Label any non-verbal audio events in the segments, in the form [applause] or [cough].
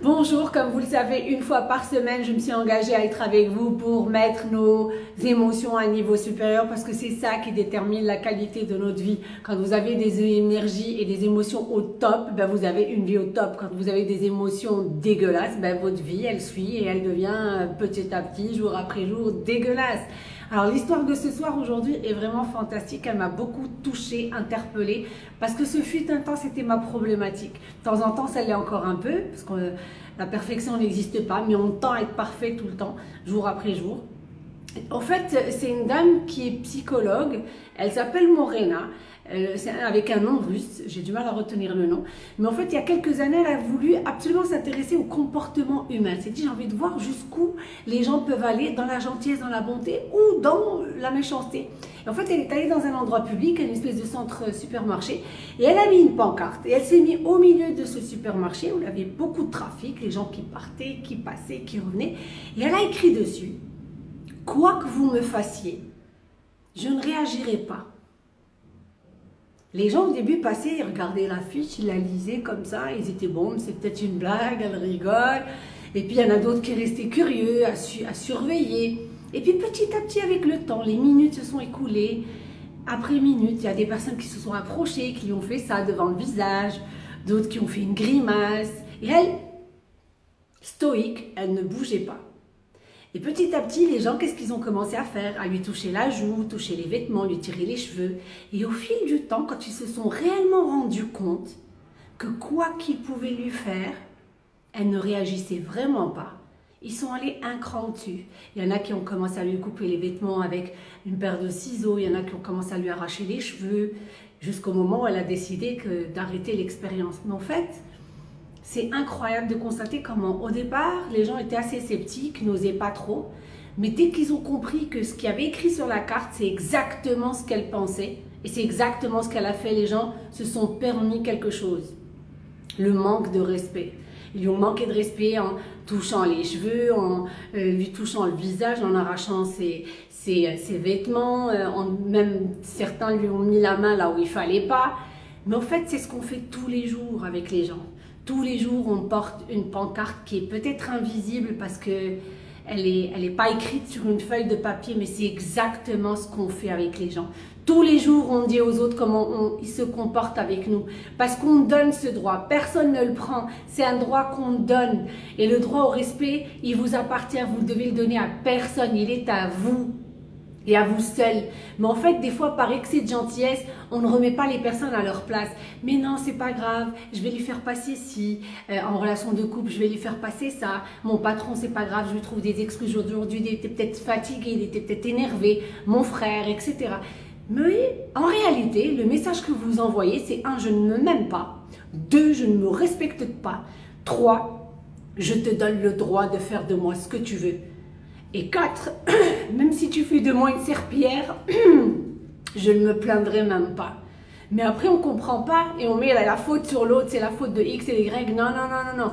Bonjour, comme vous le savez, une fois par semaine, je me suis engagée à être avec vous pour mettre nos émotions à un niveau supérieur parce que c'est ça qui détermine la qualité de notre vie. Quand vous avez des énergies et des émotions au top, ben vous avez une vie au top. Quand vous avez des émotions dégueulasses, ben votre vie, elle suit et elle devient petit à petit, jour après jour, dégueulasse. Alors l'histoire de ce soir aujourd'hui est vraiment fantastique, elle m'a beaucoup touchée, interpellée, parce que ce fut un temps, c'était ma problématique. De temps en temps, ça l'est encore un peu, parce que la perfection n'existe pas, mais on tend à être parfait tout le temps, jour après jour. En fait, c'est une dame qui est psychologue, elle s'appelle Morena, avec un nom russe, j'ai du mal à retenir le nom. Mais en fait, il y a quelques années, elle a voulu absolument s'intéresser au comportement humain. Elle s'est dit, j'ai envie de voir jusqu'où les gens peuvent aller dans la gentillesse, dans la bonté ou dans la méchanceté. Et en fait, elle est allée dans un endroit public, une espèce de centre supermarché, et elle a mis une pancarte. Et elle s'est mise au milieu de ce supermarché où il y avait beaucoup de trafic, les gens qui partaient, qui passaient, qui revenaient. Et elle a écrit dessus, quoi que vous me fassiez, je ne réagirai pas. Les gens au début passaient, ils regardaient l'affiche, ils la lisaient comme ça, ils étaient bon, c'est peut-être une blague, elle rigole. Et puis il y en a d'autres qui restaient curieux, à, surveiller. Et puis petit à petit avec le temps, les minutes se sont écoulées. Après minutes, il y a des personnes qui se sont approchées, qui ont fait ça devant le visage, d'autres qui ont fait une grimace. Et elle, stoïque, elle ne bougeait pas. Et petit à petit, les gens, qu'est-ce qu'ils ont commencé à faire? À lui toucher la joue, toucher les vêtements, lui tirer les cheveux. Et au fil du temps, quand ils se sont réellement rendus compte que quoi qu'ils pouvaient lui faire, elle ne réagissait vraiment pas. Ils sont allés un cran dessus. Il y en a qui ont commencé à lui couper les vêtements avec une paire de ciseaux, il y en a qui ont commencé à lui arracher les cheveux, jusqu'au moment où elle a décidé d'arrêter l'expérience. Mais en fait, c'est incroyable de constater comment, au départ, les gens étaient assez sceptiques, n'osaient pas trop. Mais dès qu'ils ont compris que ce qu'il y avait écrit sur la carte, c'est exactement ce qu'elle pensait, et c'est exactement ce qu'elle a fait, les gens se sont permis quelque chose. Le manque de respect. Ils lui ont manqué de respect en touchant les cheveux, en euh, lui touchant le visage, en arrachant ses, vêtements, euh, en, même certains lui ont mis la main là où il fallait pas. Mais en fait, c'est ce qu'on fait tous les jours avec les gens. Tous les jours, on porte une pancarte qui est peut-être invisible parce que elle n'est pas écrite sur une feuille de papier, mais c'est exactement ce qu'on fait avec les gens. Tous les jours, on dit aux autres comment ils se comportent avec nous. Parce qu'on donne ce droit. Personne ne le prend. C'est un droit qu'on donne. Et le droit au respect, il vous appartient. Vous devez le donner à personne. Il est à vous et à vous seul. Mais en fait, des fois, par excès de gentillesse, on ne remet pas les personnes à leur place. Mais non, c'est pas grave, je vais lui faire passer ci. Euh, en relation de couple, je vais lui faire passer ça. Mon patron, c'est pas grave, je lui trouve des excuses aujourd'hui, il était peut-être fatigué, il était peut-être énervé, mon frère, etc. Mais en réalité, le message que vous envoyez, c'est un, je ne me m'aime pas. Deux, je ne me respecte pas. Trois, je te donne le droit de faire de moi ce que tu veux. Et quatre, [clears throat] même si tu fais de moi une serpillère, [clears throat] je ne me plaindrai même pas. Mais après, on ne comprend pas et on met la, faute sur l'autre, c'est la faute de X et Y. Non, non, non, non, non.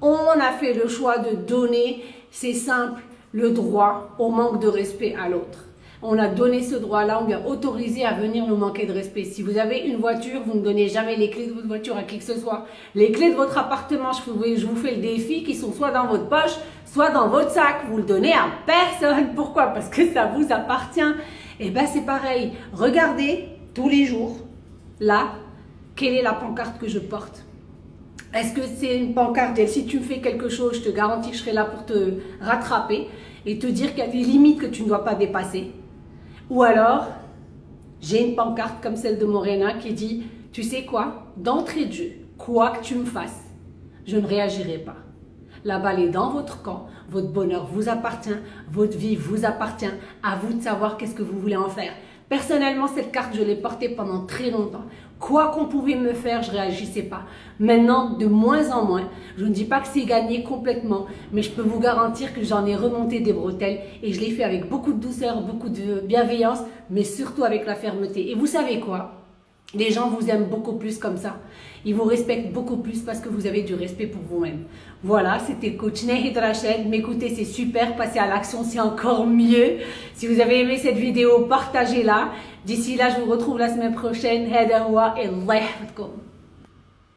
On a fait le choix de donner, c'est simple, le droit au manque de respect à l'autre. On a donné ce droit-là, on vient autoriser à venir nous manquer de respect. Si vous avez une voiture, vous ne donnez jamais les clés de votre voiture à qui que ce soit. Les clés de votre appartement, je vous, je vous fais le défi, qui sont soit dans votre poche, soit dans votre sac. Vous le donnez à personne. Pourquoi? Parce que ça vous appartient. Et eh bien c'est pareil. Regardez tous les jours, là, quelle est la pancarte que je porte Est-ce que c'est une pancarte? Et si tu me fais quelque chose, je te garantis que je serai là pour te rattraper et te dire qu'il y a des limites que tu ne dois pas dépasser ou alors, j'ai une pancarte comme celle de Morena qui dit, tu sais quoi, d'entrée de jeu, quoi que tu me fasses, je ne réagirai pas. La balle est dans votre camp, votre bonheur vous appartient, votre vie vous appartient, à vous de savoir qu'est-ce que vous voulez en faire. Personnellement, cette carte, je l'ai portée pendant très longtemps. Quoi qu'on pouvait me faire, je réagissais pas. Maintenant, de moins en moins, je ne dis pas que c'est gagné complètement, mais je peux vous garantir que j'en ai remonté des bretelles et je l'ai fait avec beaucoup de douceur, beaucoup de bienveillance, mais surtout avec la fermeté. Et vous savez quoi? Les gens vous aiment beaucoup plus comme ça. Ils vous respectent beaucoup plus parce que vous avez du respect pour vous-même. Voilà, c'était coach Nehid Rachel. M'écoutez, c'est super. Passez à l'action, c'est encore mieux. Si vous avez aimé cette vidéo, partagez-la. D'ici là, je vous retrouve la semaine prochaine.